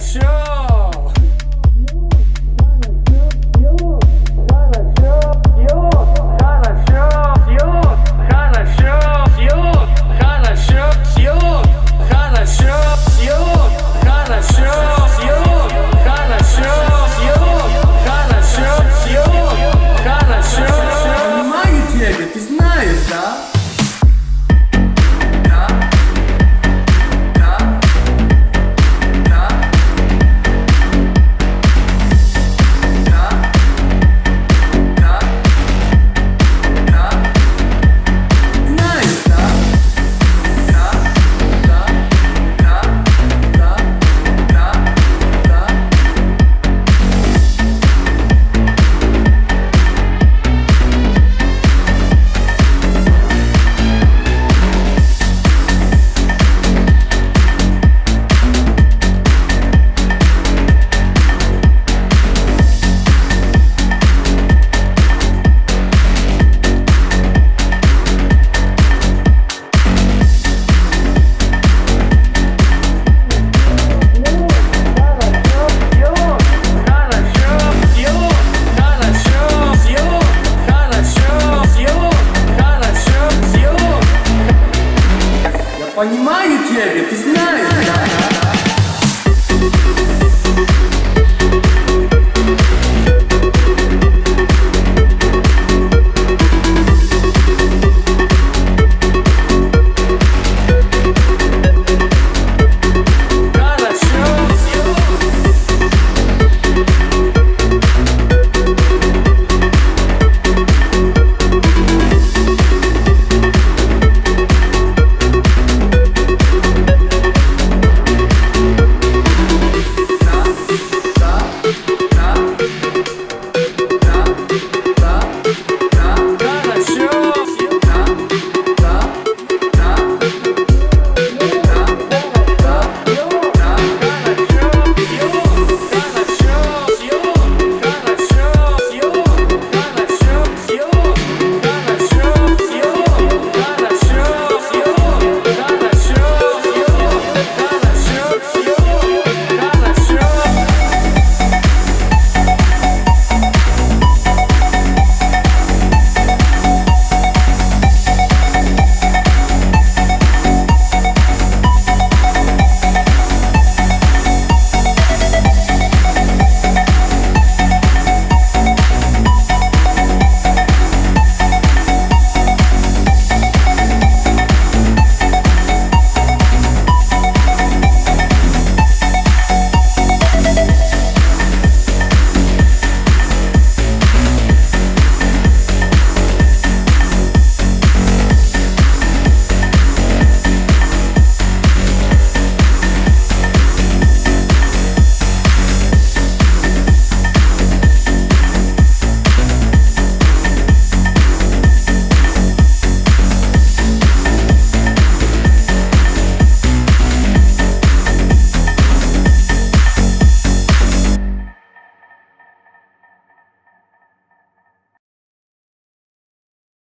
Show! Понимаю тебя, ты знаешь.